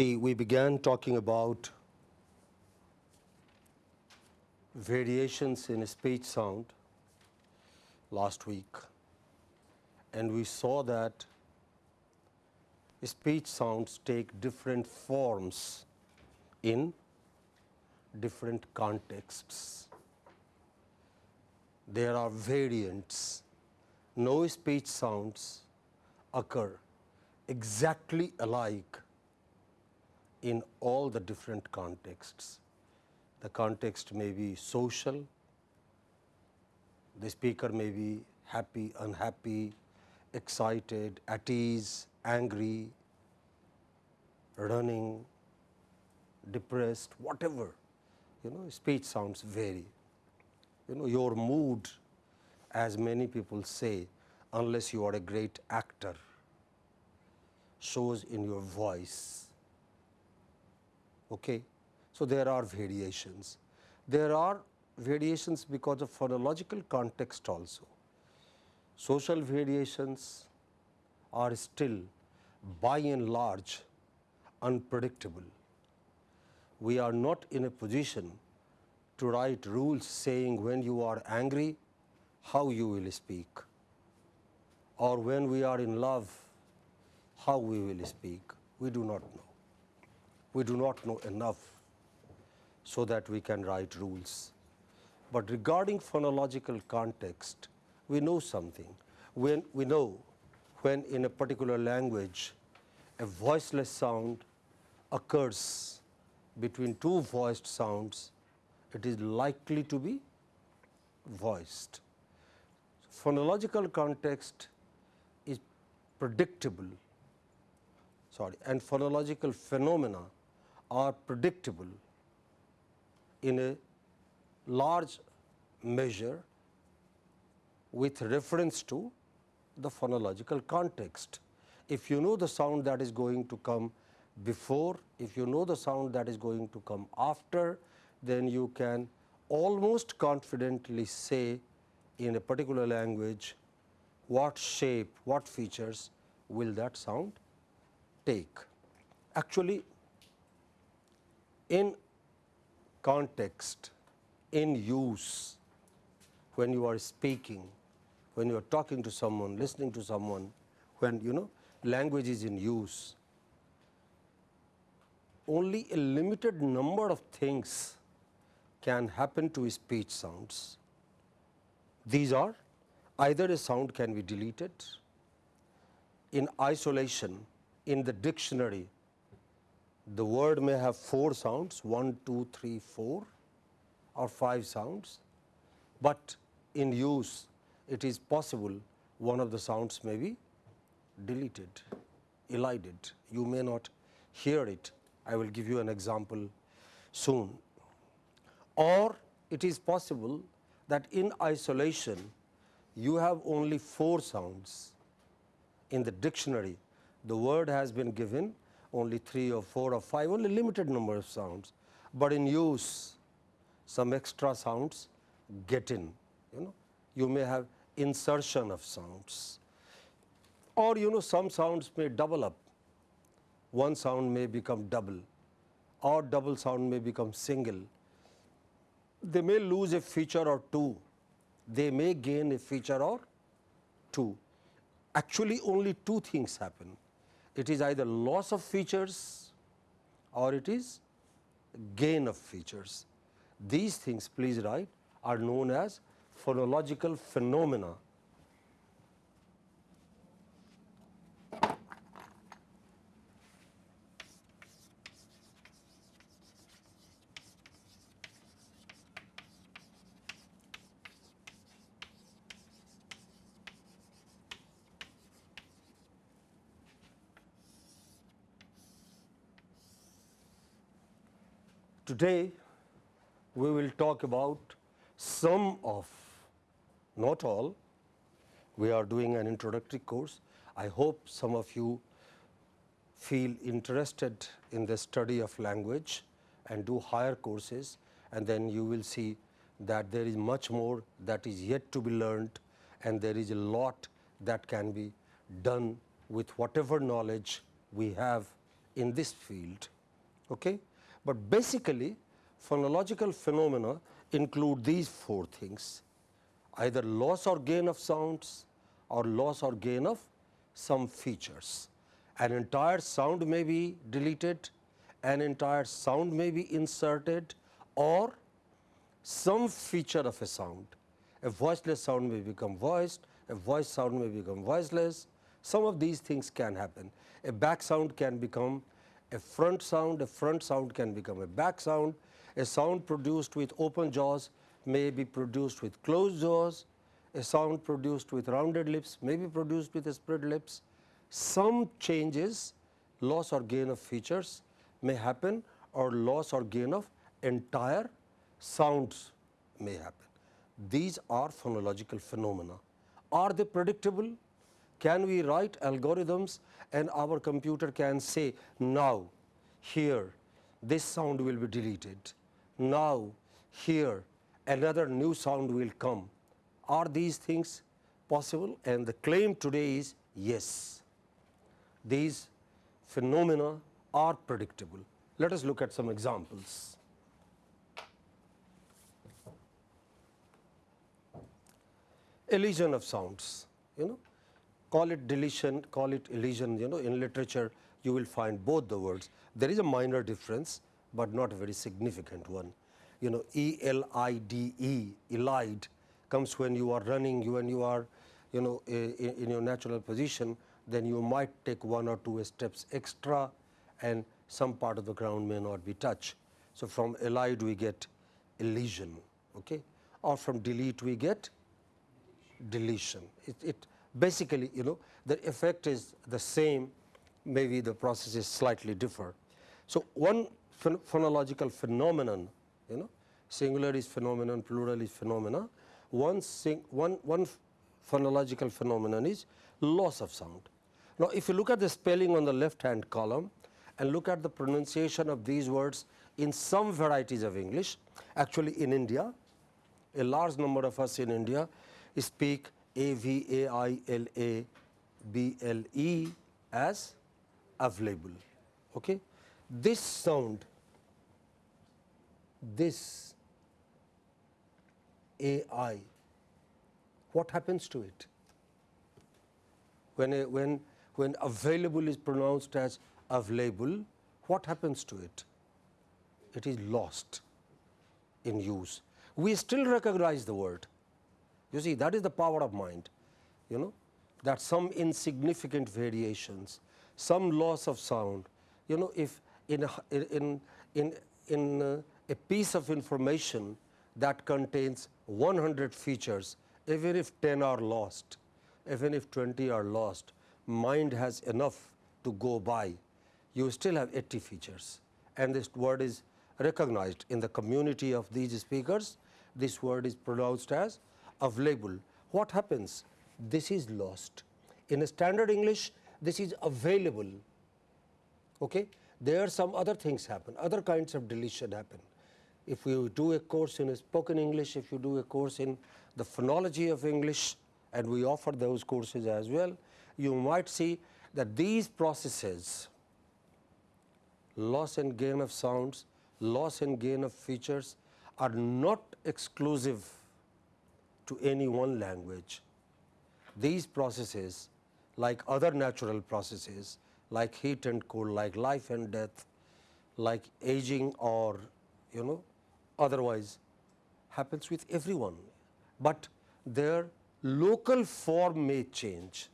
See, we began talking about variations in speech sound last week and we saw that speech sounds take different forms in different contexts. There are variants. No speech sounds occur exactly alike in all the different contexts. The context may be social, the speaker may be happy, unhappy, excited, at ease, angry, running, depressed, whatever, you know, speech sounds vary. You know, your mood, as many people say, unless you are a great actor, shows in your voice. Okay? So, there are variations. There are variations because of phonological context also. Social variations are still by and large unpredictable. We are not in a position to write rules saying when you are angry, how you will speak or when we are in love, how we will speak. We do not know. We do not know enough so that we can write rules. But regarding phonological context, we know something. When we know when in a particular language a voiceless sound occurs between two voiced sounds, it is likely to be voiced. Phonological context is predictable sorry, and phonological phenomena are predictable in a large measure with reference to the phonological context. If you know the sound that is going to come before, if you know the sound that is going to come after, then you can almost confidently say in a particular language what shape, what features will that sound take. Actually, in context, in use, when you are speaking, when you are talking to someone, listening to someone, when you know language is in use, only a limited number of things can happen to speech sounds. These are either a sound can be deleted in isolation in the dictionary the word may have four sounds 1, 2, 3, 4 or 5 sounds, but in use it is possible one of the sounds may be deleted, elided. You may not hear it. I will give you an example soon. Or it is possible that in isolation you have only four sounds. In the dictionary the word has been given only 3 or 4 or 5 only limited number of sounds, but in use some extra sounds get in you know. You may have insertion of sounds. Or you know some sounds may double up. One sound may become double or double sound may become single. They may lose a feature or two. They may gain a feature or two. Actually only two things happen it is either loss of features or it is gain of features. These things please write are known as phonological phenomena Today, we will talk about some of, not all, we are doing an introductory course. I hope some of you feel interested in the study of language and do higher courses and then you will see that there is much more that is yet to be learned and there is a lot that can be done with whatever knowledge we have in this field. Okay? But basically phonological phenomena include these four things either loss or gain of sounds or loss or gain of some features. An entire sound may be deleted, an entire sound may be inserted or some feature of a sound. A voiceless sound may become voiced, a voice sound may become voiceless. Some of these things can happen. A back sound can become a front sound, a front sound can become a back sound. A sound produced with open jaws may be produced with closed jaws. A sound produced with rounded lips may be produced with spread lips. Some changes, loss or gain of features may happen or loss or gain of entire sounds may happen. These are phonological phenomena. Are they predictable? Can we write algorithms and our computer can say now here this sound will be deleted, now here another new sound will come. Are these things possible? And the claim today is yes, these phenomena are predictable. Let us look at some examples. Elision of sounds, you know, call it deletion, call it elision, you know, in literature you will find both the words. There is a minor difference, but not a very significant one. You know, E L I D E, elide, comes when you are running, you when you are, you know, in, in your natural position, then you might take one or two steps extra and some part of the ground may not be touched. So, from elide we get elision, okay? or from delete we get deletion. It, it basically you know the effect is the same maybe the process is slightly different. So, one ph phonological phenomenon you know singular is phenomenon plural is phenomena one, sing, one, one phonological phenomenon is loss of sound. Now, if you look at the spelling on the left hand column and look at the pronunciation of these words in some varieties of English, actually in India, a large number of us in India speak A V A I L A B L E as available. Okay? This sound, this A I, what happens to it? When, a, when, when available is pronounced as available, what happens to it? It is lost in use. We still recognize the word, you see that is the power of mind, you know that some insignificant variations, some loss of sound, you know if in a, in in in uh, a piece of information that contains 100 features, even if 10 are lost, even if 20 are lost, mind has enough to go by. You still have 80 features, and this word is recognized in the community of these speakers. This word is pronounced as available. What happens? This is lost. In a standard English, this is available. Okay? There are some other things happen, other kinds of deletion happen. If you do a course in spoken English, if you do a course in the phonology of English, and we offer those courses as well, you might see that these processes, loss and gain of sounds, loss and gain of features are not exclusive to any one language. These processes like other natural processes like heat and cold, like life and death, like aging or you know otherwise happens with everyone, but their local form may change,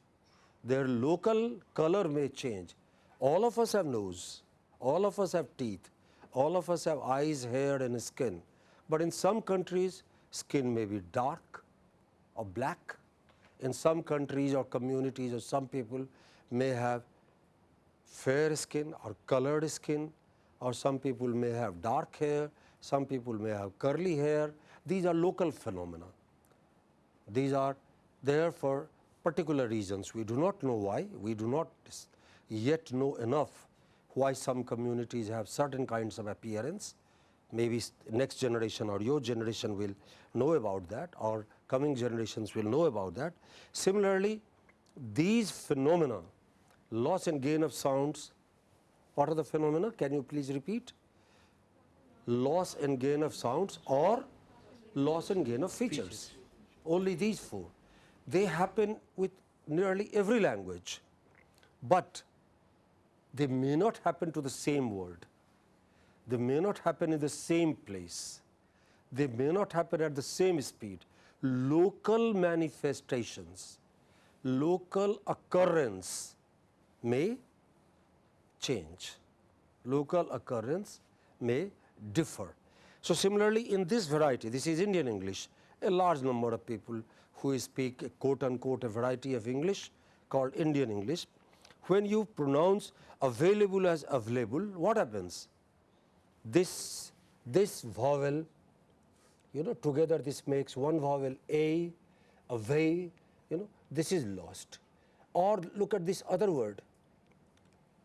their local color may change. All of us have nose, all of us have teeth, all of us have eyes, hair and skin, but in some countries skin may be dark, or black. In some countries or communities or some people may have fair skin or colored skin or some people may have dark hair, some people may have curly hair. These are local phenomena. These are there for particular reasons. We do not know why, we do not yet know enough why some communities have certain kinds of appearance. Maybe next generation or your generation will know about that or coming generations will know about that. Similarly, these phenomena loss and gain of sounds What are the phenomena? Can you please repeat? Loss and gain of sounds or loss and gain of features. Only these four. They happen with nearly every language, but they may not happen to the same word. They may not happen in the same place. They may not happen at the same speed. Local manifestations, local occurrence may change. Local occurrence may differ. So, similarly in this variety, this is Indian English, a large number of people who speak a quote unquote a variety of English called Indian English. When you pronounce available as available, what happens? This, this vowel, you know, together this makes one vowel a, away, you know, this is lost. Or look at this other word,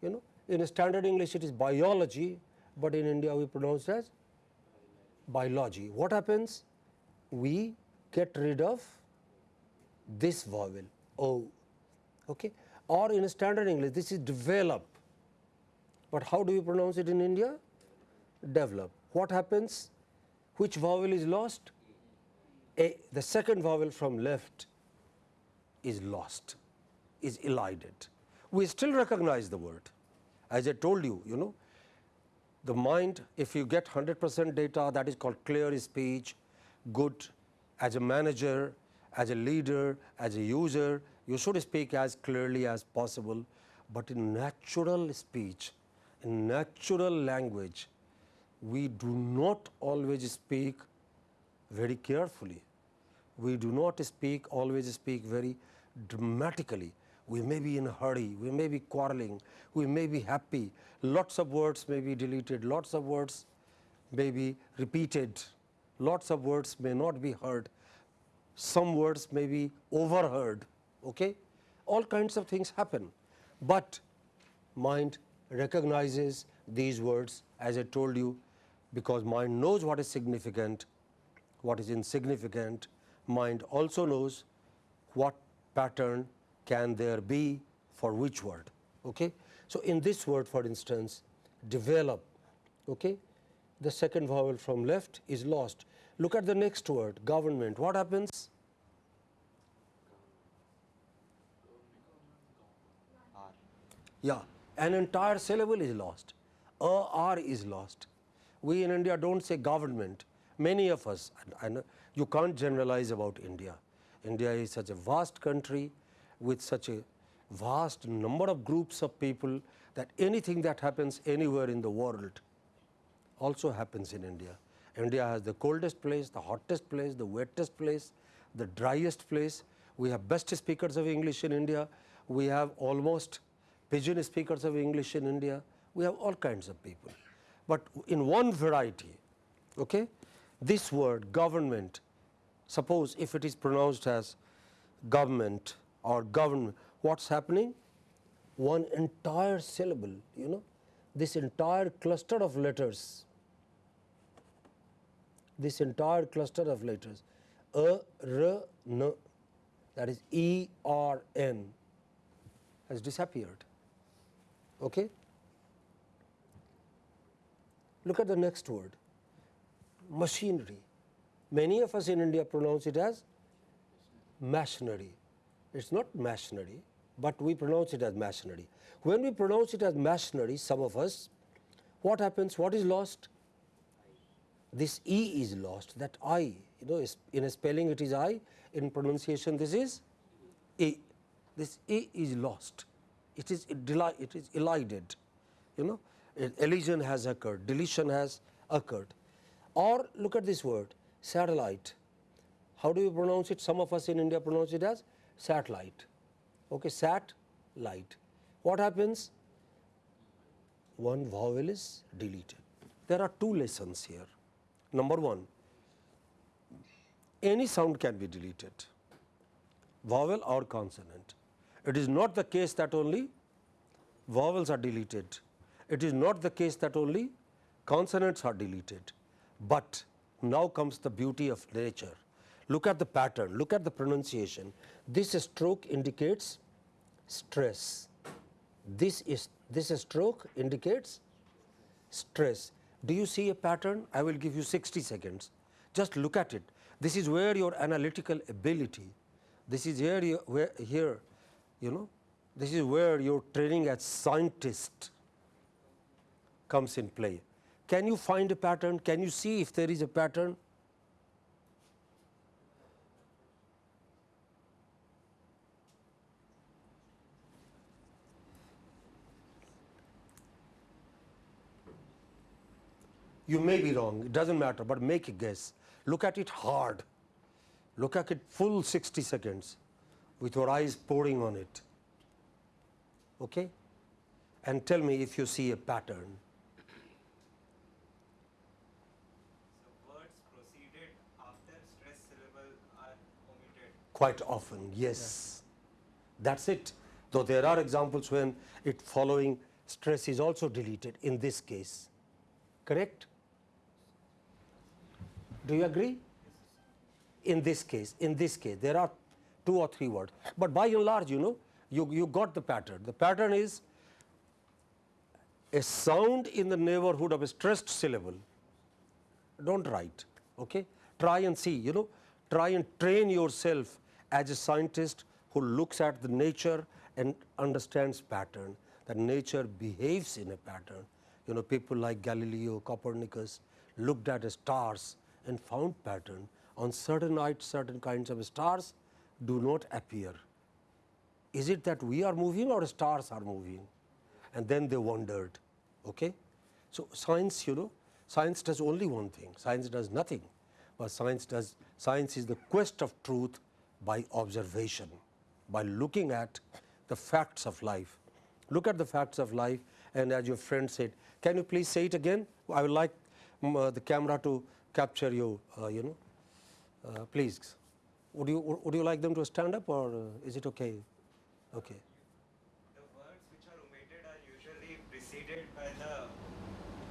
you know, in standard English it is biology, but in India we pronounce as biology. What happens? We get rid of this vowel o, okay? or in standard English this is develop, but how do we pronounce it in India? Develop. What happens? Which vowel is lost? A, the second vowel from left is lost, is elided. We still recognize the word. As I told you, you know, the mind, if you get 100 percent data that is called clear speech, good as a manager, as a leader, as a user, you should speak as clearly as possible, but in natural speech, in natural language, we do not always speak very carefully. We do not speak always speak very dramatically. We may be in a hurry, we may be quarreling, we may be happy, lots of words may be deleted, lots of words may be repeated, lots of words may not be heard, some words may be overheard, okay? all kinds of things happen, but mind recognizes these words as I told you because mind knows what is significant, what is insignificant, mind also knows what pattern can there be for which word. Okay? So, in this word for instance develop, okay? the second vowel from left is lost. Look at the next word government, what happens? Yeah, an entire syllable is lost, a r is lost. We in India do not say government, many of us, and you can't generalize about India. India is such a vast country with such a vast number of groups of people that anything that happens anywhere in the world also happens in India. India has the coldest place, the hottest place, the wettest place, the driest place. We have best speakers of English in India. We have almost pidgin speakers of English in India. We have all kinds of people, but in one variety. Okay? This word government, suppose if it is pronounced as government or government, what is happening? One entire syllable, you know, this entire cluster of letters, this entire cluster of letters, a, r, n, that is E, R, N has disappeared. Okay? Look at the next word machinery. Many of us in India pronounce it as machinery. It is not machinery, but we pronounce it as machinery. When we pronounce it as machinery, some of us, what happens? What is lost? This E is lost, that I, you know, in a spelling it is I, in pronunciation this is E. This E is lost it is it is elided you know elision has occurred. Deletion has occurred. Or look at this word satellite. How do you pronounce it? Some of us in india pronounce it as satellite. Okay sat light what happens? One vowel is deleted. There are two lessons here. Number 1 any sound can be deleted vowel or consonant. It is not the case that only vowels are deleted. It is not the case that only consonants are deleted, but now comes the beauty of nature. Look at the pattern, look at the pronunciation. This stroke indicates stress. This is this stroke indicates stress. Do you see a pattern? I will give you 60 seconds. Just look at it. This is where your analytical ability, this is here, where here, you know, this is where your training as scientist comes in play. Can you find a pattern? Can you see if there is a pattern? You may be wrong, it does not matter, but make a guess. Look at it hard, look at it full 60 seconds with your eyes pouring on it okay? and tell me if you see a pattern. So words proceeded after stress syllable are omitted. Quite often, yes. That is it. Though there are examples when it following stress is also deleted in this case, correct? Do you agree? In this case, in this case, there are two or three words, but by and large, you know, you, you got the pattern. The pattern is a sound in the neighborhood of a stressed syllable. Don't write, okay? Try and see, you know, try and train yourself as a scientist who looks at the nature and understands pattern, that nature behaves in a pattern. You know, people like Galileo, Copernicus looked at stars and found pattern on certain nights, certain kinds of stars do not appear is it that we are moving or stars are moving? And then they wondered. Okay? So, science you know science does only one thing science does nothing, but science does science is the quest of truth by observation by looking at the facts of life. Look at the facts of life and as your friend said can you please say it again I would like um, uh, the camera to capture you uh, you know uh, please would you would you like them to stand up or uh, is it okay Okay. The words which are omitted are usually preceded by the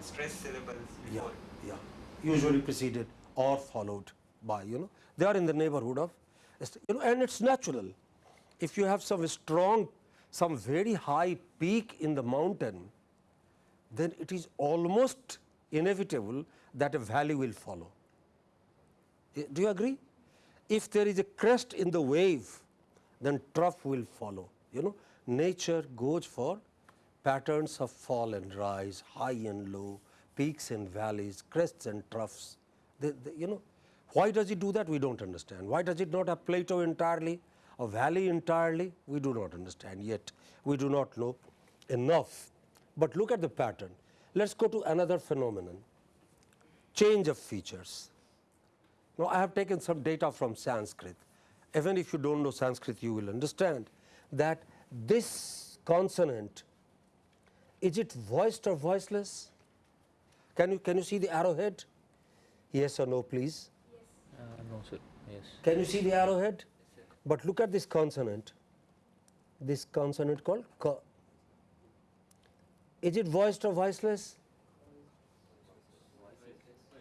stress syllables Yeah, yeah. Usually preceded or followed by, you know, they are in the neighborhood of, you know, and it's natural. If you have some strong, some very high peak in the mountain, then it is almost inevitable that a valley will follow. Eh, do you agree? If there is a crest in the wave, then trough will follow. You know, nature goes for patterns of fall and rise, high and low, peaks and valleys, crests and troughs. They, they, you know, why does it do that? We do not understand. Why does it not have plateau entirely, a valley entirely? We do not understand yet. We do not know enough. But look at the pattern. Let us go to another phenomenon, change of features. Now, I have taken some data from Sanskrit even if you do not know Sanskrit you will understand that this consonant is it voiced or voiceless? Can you can you see the arrowhead? Yes or no please? No sir, yes. Can you see the arrowhead? But look at this consonant, this consonant called ka. Is it voiced or voiceless?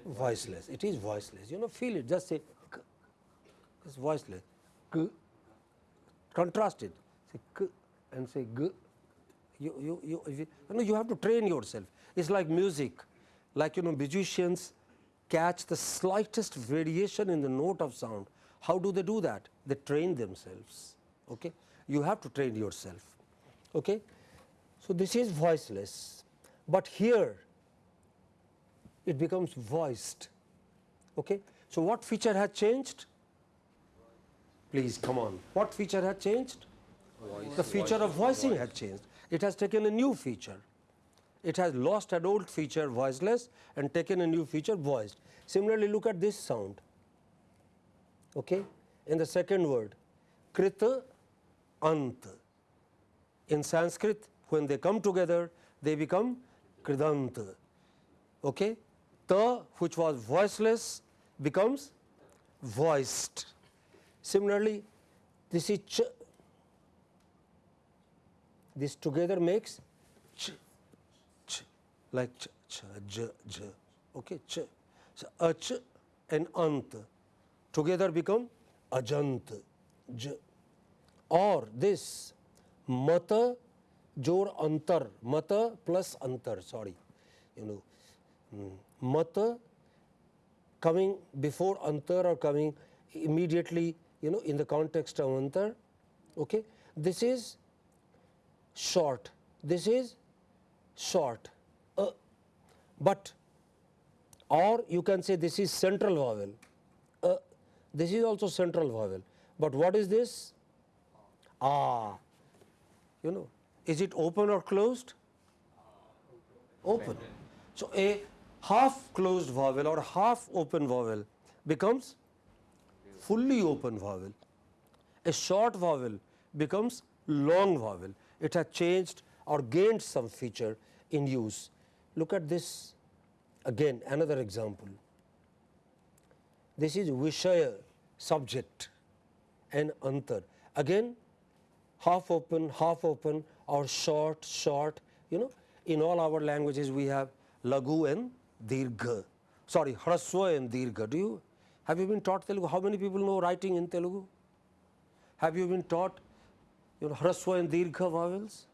Voiceless. It is voiceless. You know, feel it. Just say, k. it's voiceless k, contrast it, say k and say g. You, you, you, you, you, know, you have to train yourself. It's like music, like you know musicians catch the slightest variation in the note of sound. How do they do that? They train themselves. Okay? You have to train yourself. Okay? So, this is voiceless, but here it becomes voiced. Okay? So, what feature has changed? Please come on. What feature has changed? Voice. The feature Voice. of voicing Voice. has changed. It has taken a new feature. It has lost an old feature voiceless and taken a new feature voiced. Similarly, look at this sound. Okay? In the second word, krita ant. In Sanskrit, when they come together, they become kridant. Okay? Ta, which was voiceless, becomes voiced. Similarly, this is ch, this together makes like ch, ch, j, j, okay, ch. So, ach and ant together become ajant, j. Or this mata jor antar, mata plus antar, sorry, you know, mm, mata coming before antar or coming immediately, you know, in the context of antar, okay. This is short, this is short, but or you can say this is central vowel, uh, this is also central vowel, but what is this? Ah, you know, is it open or closed? Open. So, a half closed vowel or half open vowel becomes fully open vowel. A short vowel becomes long vowel. It has changed or gained some feature in use. Look at this again another example. This is Vishaya subject and Antar. Again half open, half open or short, short you know in all our languages we have Lagu and Dirgha, sorry Hraswa and Dirgha. Do you have you been taught Telugu? How many people know writing in Telugu? Have you been taught you know Hraswa and Dirgha vowels?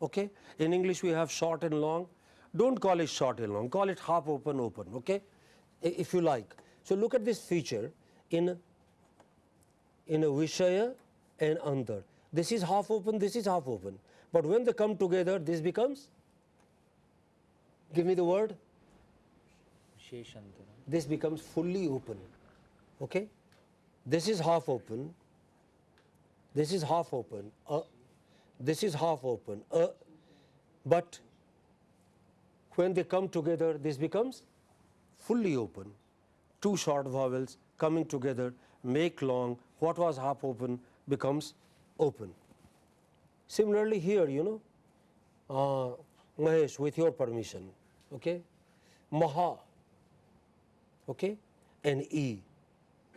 Okay. In English we have short and long. Don't call it short and long, call it half open, open, okay, if you like. So, look at this feature in, in a Vishaya and Antar. This is half open, this is half open, but when they come together, this becomes, give me the word, this becomes fully open. Okay? This is half open, this is half open, uh, this is half open, uh, but when they come together, this becomes fully open. Two short vowels coming together make long, what was half open becomes open. Similarly, here, you know, uh, Mahesh, with your permission, okay, Maha, okay, and E.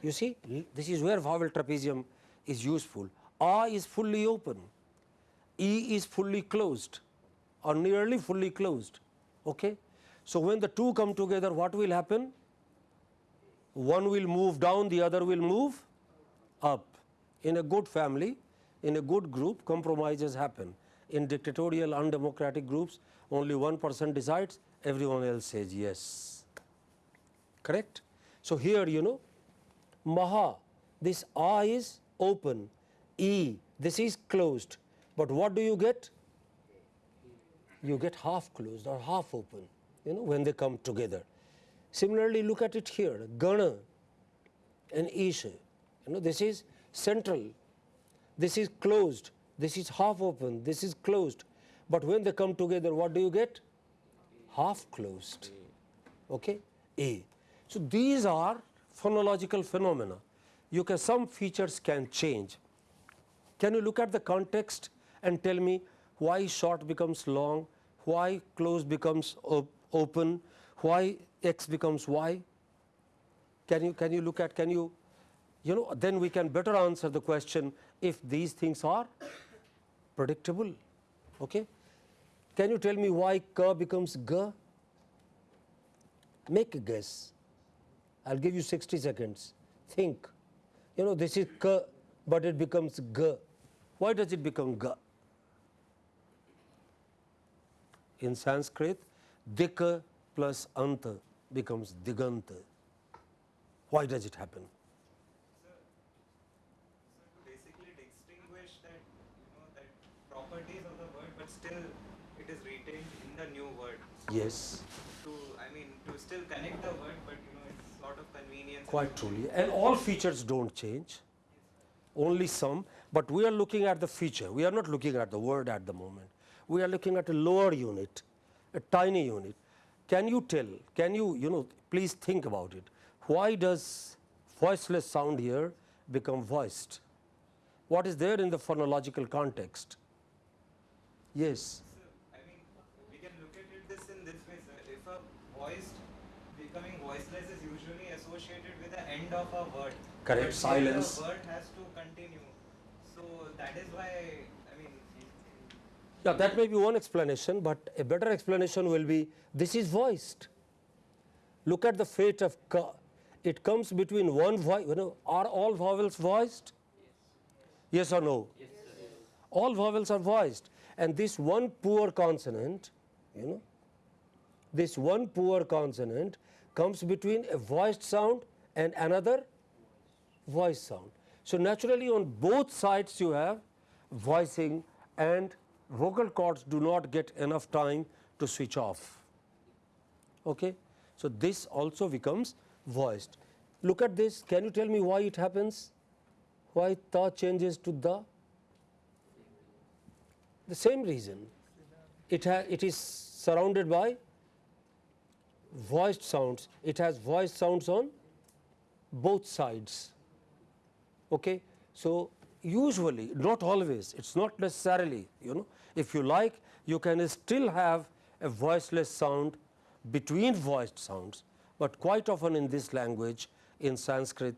You see, this is where vowel trapezium is useful. A is fully open, E is fully closed or nearly fully closed. Okay? So, when the two come together, what will happen? One will move down, the other will move up. In a good family, in a good group, compromises happen. In dictatorial, undemocratic groups, only one person decides, everyone else says yes. Correct? So, here you know, Maha, this A is open, E, this is closed, but what do you get? You get half closed or half open you know when they come together. Similarly, look at it here Gana and Isha you know this is central, this is closed, this is half open, this is closed, but when they come together what do you get? Half closed. Okay? A. So, these are phonological phenomena. You can some features can change. Can you look at the context and tell me why short becomes long, why close becomes op open, why x becomes y? Can you can you look at can you you know then we can better answer the question if these things are predictable. Okay? Can you tell me why k becomes g? Make a guess. I will give you 60 seconds. Think. You know this is k, but it becomes g. Why does it become g? In Sanskrit, dika plus anta becomes diganta. Why does it happen? So, so to distinguish that, you know, that properties of the word, but still it is retained in the new word. Yes, To, I mean, to still connect the word, but you know, it's sort of convenience. quite truly. And all features don't change, only some, but we are looking at the feature. We are not looking at the word at the moment. We are looking at a lower unit, a tiny unit. Can you tell, can you, you know, please think about it. Why does voiceless sound here become voiced? What is there in the phonological context? Yes. So, I mean, we can look at it this in this way, sir. If a voiced becoming voiceless is usually associated with the end of a word. Correct, But silence. The word has to continue. So that is why, Yeah, that may be one explanation, but a better explanation will be this is voiced. Look at the fate of ka. It comes between one voice, you know, are all vowels voiced? Yes or no? Yes, all vowels are voiced. and this one poor consonant you know this one poor consonant comes between a voiced sound and another voice sound. So, naturally on both sides you have voicing and vocal cords do not get enough time to switch off. Okay. So, this also becomes voiced. Look at this, can you tell me why it happens? Why ta changes to the? The same reason. It, it is surrounded by voiced sounds. It has voiced sounds on both sides. Okay. So, usually not always it is not necessarily you know if you like you can still have a voiceless sound between voiced sounds, but quite often in this language in Sanskrit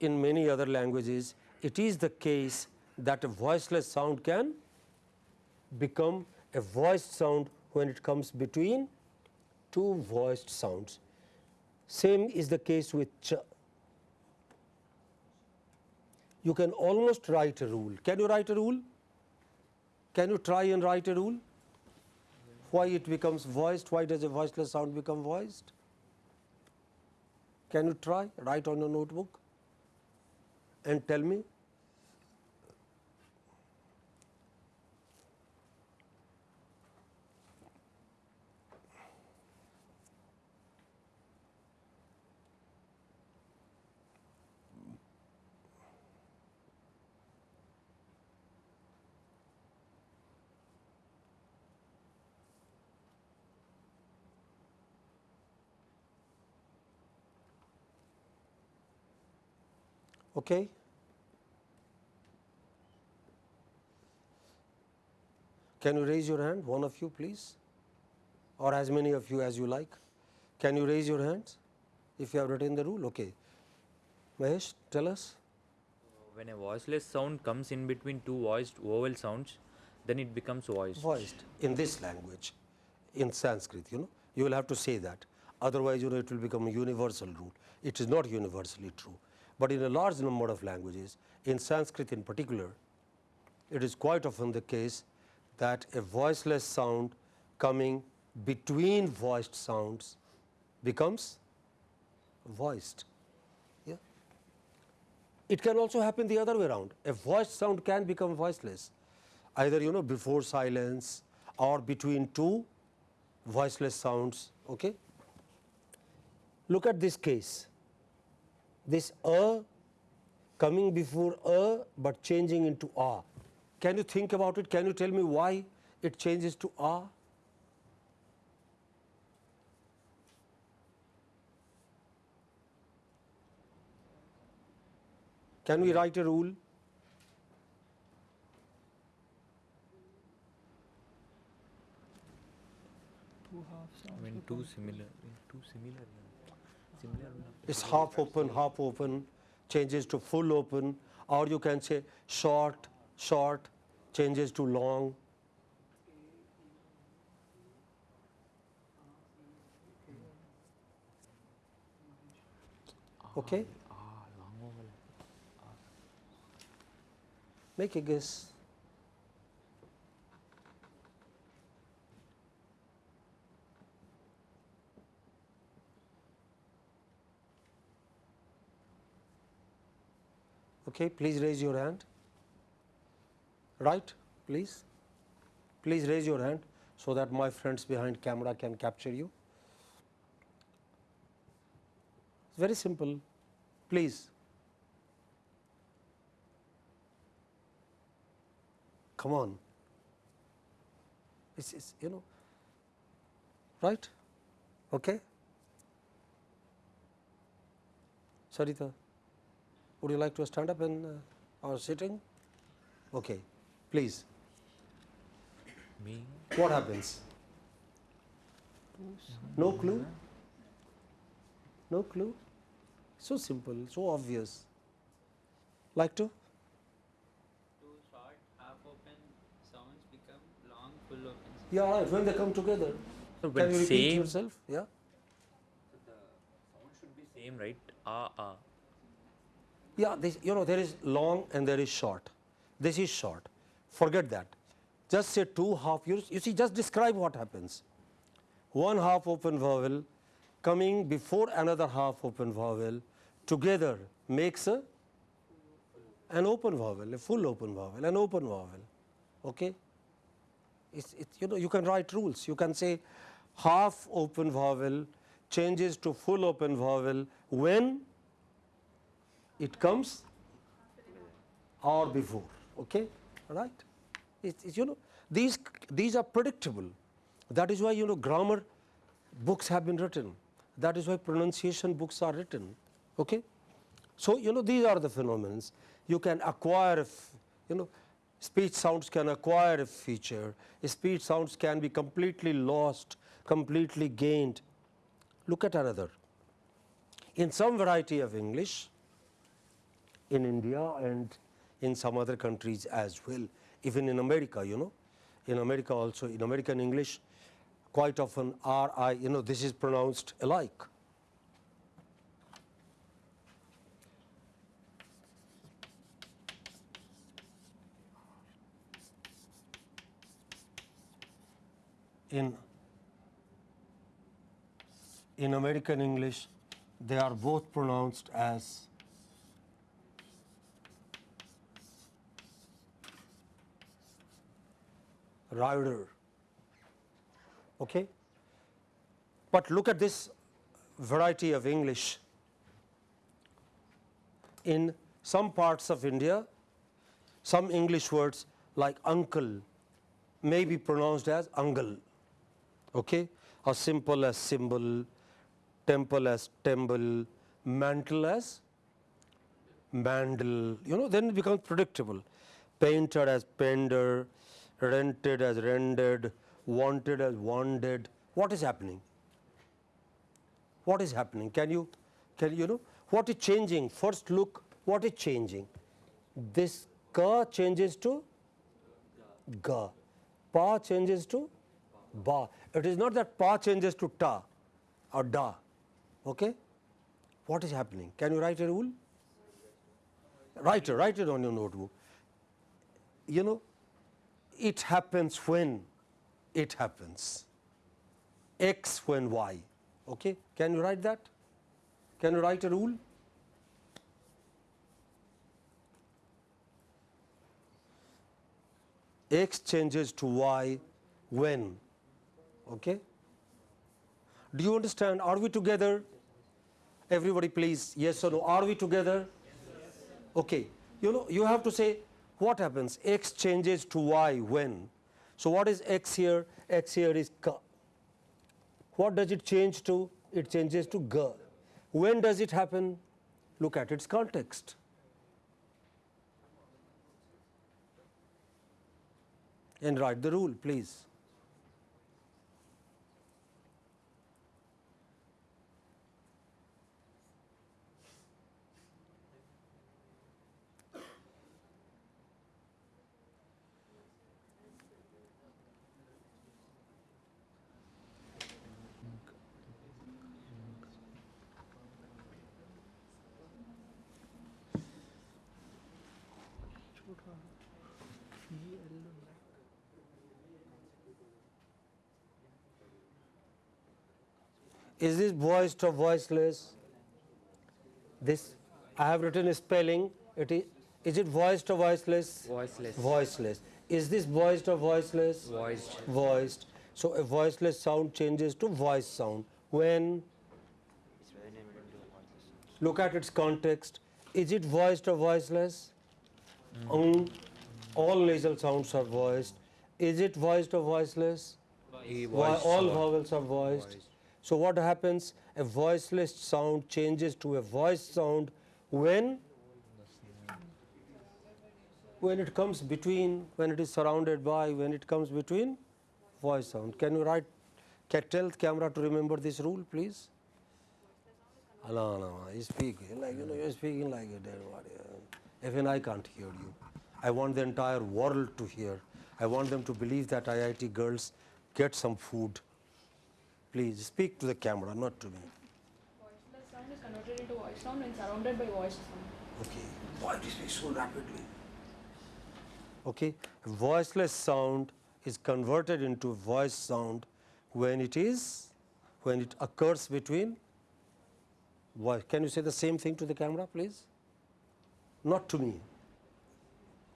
in many other languages it is the case that a voiceless sound can become a voiced sound when it comes between two voiced sounds. Same is the case with ch. You can almost write a rule. Can you write a rule? Can you try and write a rule? Why it becomes voiced? Why does a voiceless sound become voiced? Can you try? Write on your notebook and tell me. Okay. Can you raise your hand, one of you please, or as many of you as you like. Can you raise your hands if you have written the rule? Okay. Mahesh, tell us. When a voiceless sound comes in between two voiced vowel sounds, then it becomes voiced. Voiced in this language, in Sanskrit, you know, you will have to say that. Otherwise, you know, it will become a universal rule. It is not universally true. But in a large number of languages, in Sanskrit in particular, it is quite often the case that a voiceless sound coming between voiced sounds becomes voiced. Yeah. It can also happen the other way around. A voiced sound can become voiceless, either you know before silence or between two voiceless sounds. Okay. Look at this case this a coming before a, but changing into a. Can you think about it? Can you tell me why it changes to a? Can we write a rule? I mean, two similar, two similar, similar. It's half open, half open, changes to full open, or you can say short, short, changes to long. Okay? Ah, long vowel. Make a guess. Okay, please raise your hand. Right, please. Please raise your hand so that my friends behind camera can capture you. It's very simple. Please. Come on. It's, it's you know, right? Okay. Sarita. Would you like to stand up and uh, or sitting? Okay, please. Me? What happens? No clue? No clue? So simple, so obvious. Like to? Two short, half open sounds become long, full open. sounds. Yeah, right, when they come together. So Can you repeat same, yourself? Yeah. So the sound should be same, right? Ah, ah. Yeah, this, you know there is long and there is short. This is short. Forget that. just say two half, you, you see just describe what happens. One half open vowel coming before another half open vowel together makes a an open vowel, a full open vowel, an open vowel. Okay? It's, it's, you know you can write rules. You can say half open vowel changes to full open vowel when it comes or before. Okay? Right? You know these these are predictable. That is why you know grammar books have been written. That is why pronunciation books are written. Okay? So, you know these are the phenomena. You can acquire, you know, speech sounds can acquire a feature, speech sounds can be completely lost, completely gained. Look at another. In some variety of English, in India and in some other countries as well, even in America, you know, in America also, in American English, quite often R I, you know, this is pronounced alike. in in American English they are both pronounced as rider. Okay? But look at this variety of English. In some parts of India some English words like uncle may be pronounced as ungle okay? As simple as symbol temple as temple mantle as mandel you know then it becomes predictable. Painter as pender rented as rendered wanted as wanted. What is happening? What is happening? Can you can you know? What is changing? First look what is changing? This ka changes to ga pa changes to ba. It is not that pa changes to ta or da. Okay? What is happening? Can you write a rule? Write it write it on your notebook. You know it happens when? It happens. X when y. Okay? Can you write that? Can you write a rule? X changes to y when? Okay? Do you understand? Are we together? Everybody please yes or no? Are we together? Yes. okay. You know you have to say what happens? X changes to y when? So what is x here? X here is ka what does it change to? It changes to ga when does it happen? Look at its context. And write the rule please Is this voiced or voiceless? This I have written a spelling. It is is it voiced or voiceless? Voiceless. Voiceless. Is this voiced or voiceless? Voiced. Voiced. So a voiceless sound changes to voice sound when look at its context. Is it voiced or voiceless? Um, all nasal sounds are voiced. Is it voiced or voiceless? Voiced all vowels are voiced. So what happens? A voiceless sound changes to a voice sound when when it comes between, when it is surrounded by, when it comes between voice sound. Can you write? Can tell camera to remember this rule, please? No, no, no. You speak like you know. You're speaking like a dead body. Even I can't hear you. I want the entire world to hear. I want them to believe that IIT girls get some food. Please speak to the camera, not to me. Voiceless sound is converted into voice sound when surrounded by voice sound. Okay. Why do you speak so rapidly? Okay. Voiceless sound is converted into voice sound when it is when it occurs between voice. Can you say the same thing to the camera please? Not to me.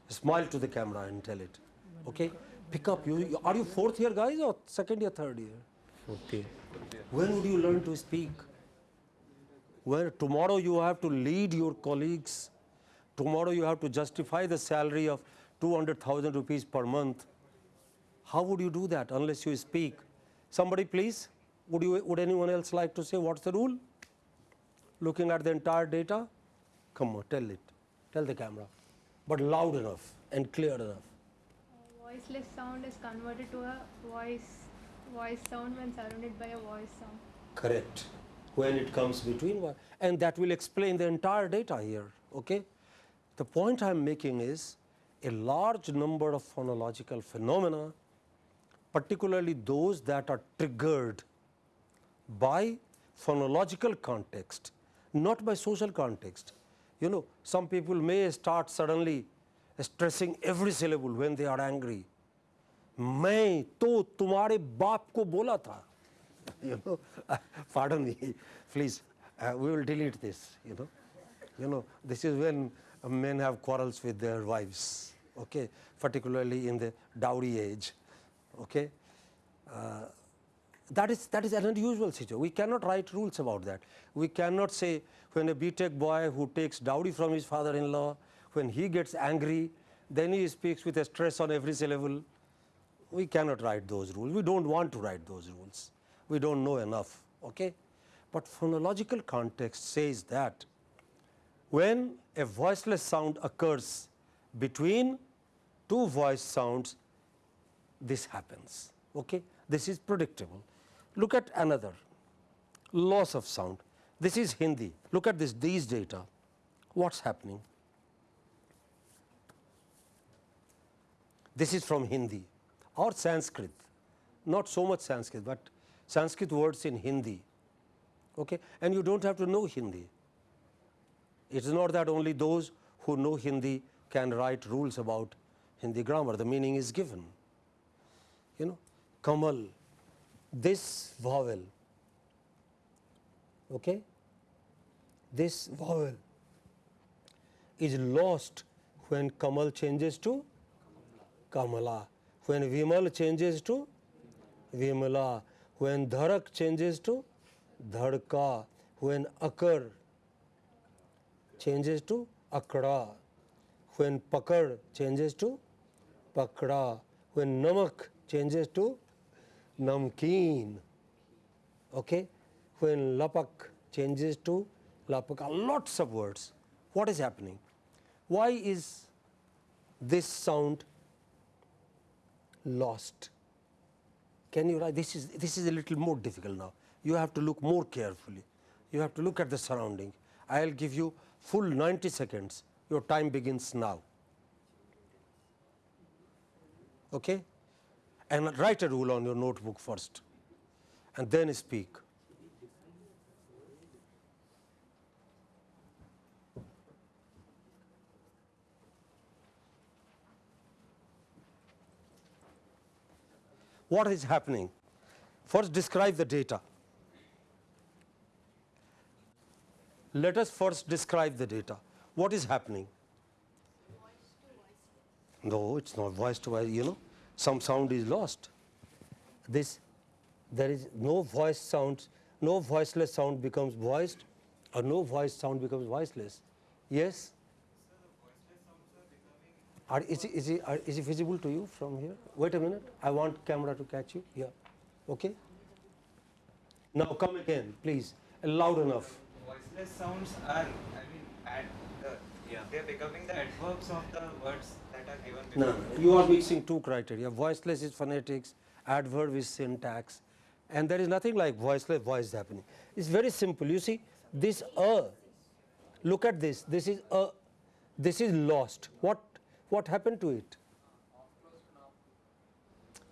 Smile to the camera and tell it. Okay? Pick up. You- are you fourth year guys or second year, third year? Fourth year. When would you learn to speak? When tomorrow you have to lead your colleagues, tomorrow you have to justify the salary of 200,000 rupees per month. How would you do that unless you speak? Somebody please, would, you, would anyone else like to say what's the rule? Looking at the entire data? Come on, tell it, tell the camera, but loud enough and clear enough. Voiceless sound is converted to a voice voice sound when surrounded by a voice sound. Correct. When it comes between one, and that will explain the entire data here. Okay. The point I am making is a large number of phonological phenomena, particularly those that are triggered by phonological context, not by social context. You know, some people may start suddenly stressing every syllable when they are angry. मैं तो तुम्हारे बाप को बोला था you know pardon me please uh, we will delete this you know you know this is when uh, men have quarrels with their wives okay particularly in the dowry age okay uh, that is that is an unusual situation we cannot write rules about that we cannot say when a btech boy who takes dowry from his father in law when he gets angry then he speaks with a stress on every syllable we cannot write those rules. We don't want to write those rules. We don't know enough. Okay? But phonological context says that when a voiceless sound occurs between two voice sounds, this happens. Okay? This is predictable. Look at another loss of sound. This is Hindi. Look at this these data. What's happening? This is from Hindi or Sanskrit, not so much Sanskrit, but Sanskrit words in Hindi. Okay? And you don't have to know Hindi. It is not that only those who know Hindi can write rules about Hindi grammar, the meaning is given. You know, Kamal, this vowel, okay? this vowel is lost when Kamal changes to Kamala, when Vimal changes to Vimala, when Dharak changes to Dhadka, when Akar changes to Akra, when Pakad changes to Pakda, when Namak changes to Namkeen, okay? when Lapak changes to Lapaka, lots of words. What is happening? Why is this sound lost? Can you write? This is this is a little more difficult now. You have to look more carefully. You have to look at the surrounding. I will give you full 90 seconds. Your time begins now. Okay? And write a rule on your notebook first, and then speak. What is happening? First describe the data. Let us first describe the data. What is happening? No, it's not voice to voice, you know, some sound is lost. This, there is no voice sound, no voiceless sound becomes voiced or no voice sound becomes voiceless. Yes? Are, is, it, is, it, are, is it visible to you from here? Wait a minute, I want camera to catch you. Yeah, okay. Now come again, please, loud enough. Voiceless sounds are, I mean, ad, the, Yeah. they're becoming the adverbs of the words that are given before. no, you are mixing two criteria. Voiceless is phonetics, adverb is syntax, and there is nothing like voiceless voice happening. It's very simple. You see, this a, look at this. This is a, this is lost. What what happened to it?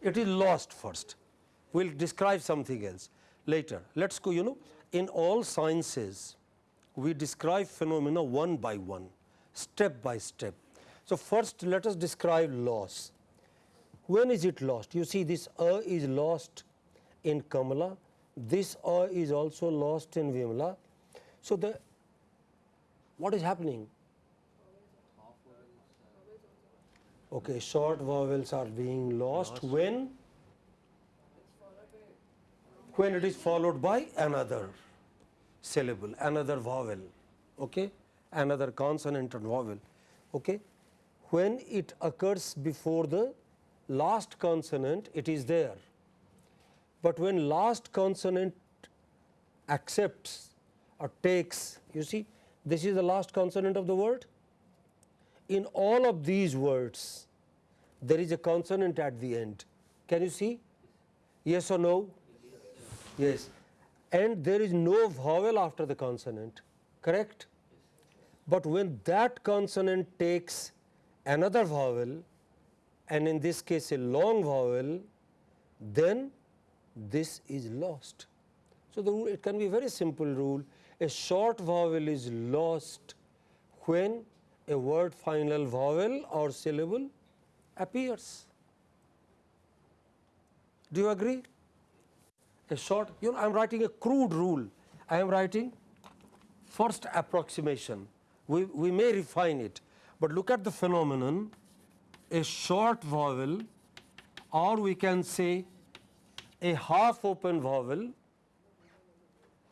It is lost first. We'll describe something else later. Let's go. You know, in all sciences, we describe phenomena one by one, step by step. So first, let us describe loss. When is it lost? You see this a is lost in Kamala, this a is also lost in Vimla. So, the what is happening? Okay, short vowels are being lost when when it is followed by another syllable, another vowel, okay, another consonant and vowel. Okay. When it occurs before the last consonant, it is there, but when last consonant accepts or takes, you see, this is the last consonant of the word. In all of these words, there is a consonant at the end. Can you see? Yes or no? Yes. And there is no vowel after the consonant, correct? But when that consonant takes another vowel and in this case a long vowel, then this is lost. So, the rule it can be a very simple rule a short vowel is lost when a word final vowel or syllable appears. Do you agree? A short, you know, I am writing a crude rule. I am writing first approximation. We, we may refine it, but look at the phenomenon. A short vowel, or we can say a half open vowel,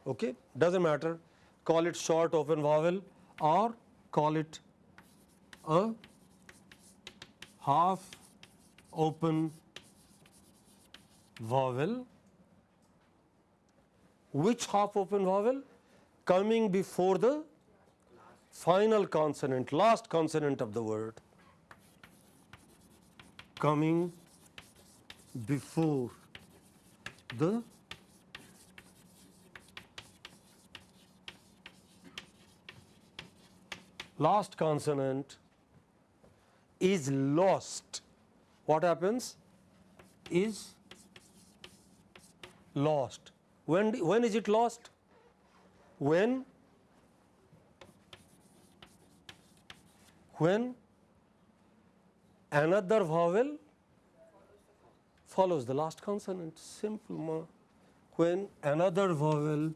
okay, does not matter, call it short open vowel or call it a half open vowel. Which half open vowel? Coming before the final consonant, last consonant of the word. Coming before the last consonant is lost. What happens? Is lost. When, when is it lost? When when another vowel follows the last consonant simple when another vowel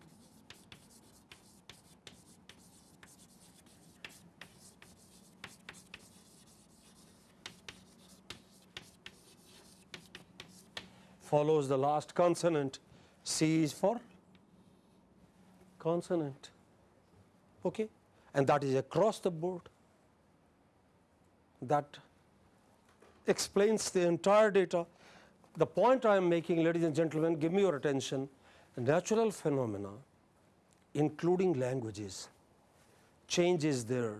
follows the last consonant. C is for consonant. Okay? And that is across the board. That explains the entire data. The point I am making ladies and gentlemen give me your attention. Natural phenomena including languages changes there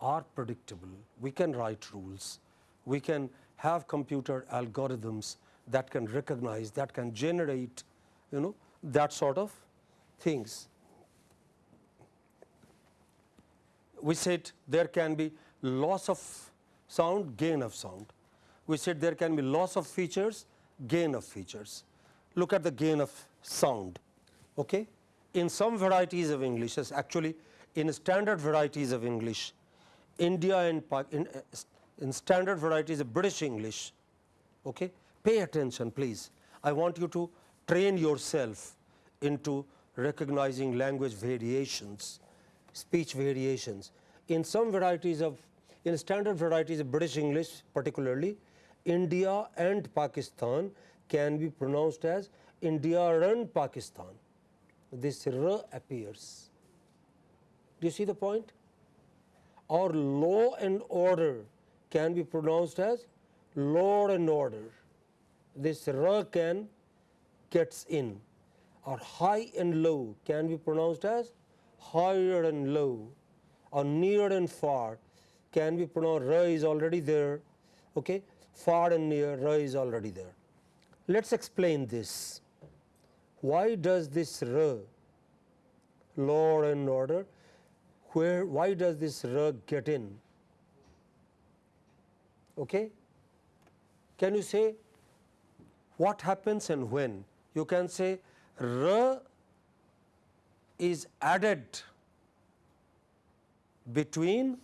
are predictable. We can write rules, we can have computer algorithms that can recognize, that can generate you know that sort of things. We said there can be loss of sound, gain of sound. We said there can be loss of features, gain of features. Look at the gain of sound. Okay? In some varieties of English, actually in standard varieties of English, India and in, in standard varieties of British English, okay? Pay attention please. I want you to train yourself into recognizing language variations, speech variations. In some varieties of in standard varieties of British English particularly, India and Pakistan can be pronounced as India and Pakistan. This r appears. Do you see the point? Or law and order can be pronounced as law and order. This r can gets in or high and low can be pronounced as higher and low or near and far can be pronounced ra is already there, okay. far and near ra is already there. Let us explain this. Why does this ra, law and order, where why does this ra get in? Okay. Can you say what happens and when? You can say ra is added between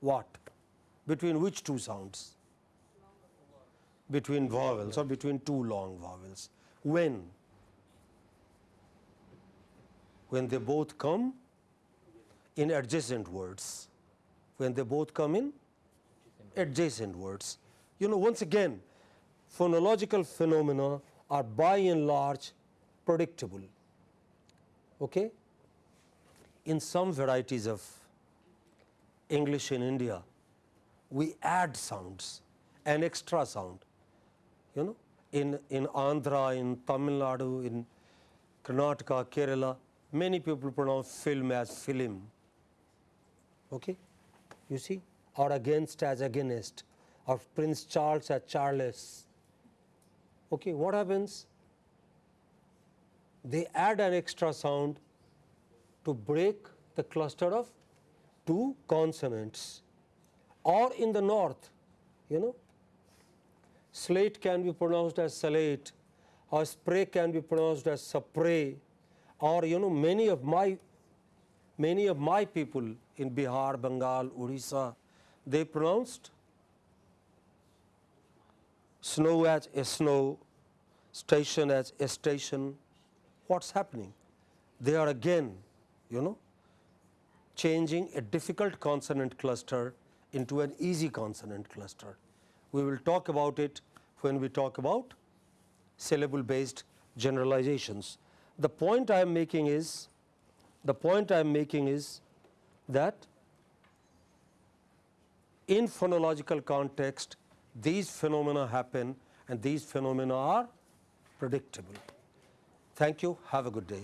what? Between which two sounds? between vowels or between two long vowels. When? When they both come in adjacent words. When they both come in adjacent words. You know, once again, phonological phenomena are by and large predictable. Okay? In some varieties of English in India, we add sounds, an extra sound. You know, in, in Andhra, in Tamil Nadu, in Karnataka, Kerala, many people pronounce film as film. Okay? You see? Or against as against, or Prince Charles as Charles. Okay, what happens? They add an extra sound to break the cluster of two consonants. Or in the north, you know, slate can be pronounced as salate, or spray can be pronounced as spray, or you know, many of my many of my people in Bihar, Bengal, Odisha, they pronounced snow as a snow, station as a station. What's happening? They are again, you know, changing a difficult consonant cluster into an easy consonant cluster. We will talk about it when we talk about syllable based generalizations. The point I am making is the point I am making is that in phonological context these phenomena happen and these phenomena are predictable. Thank you. Have a good day.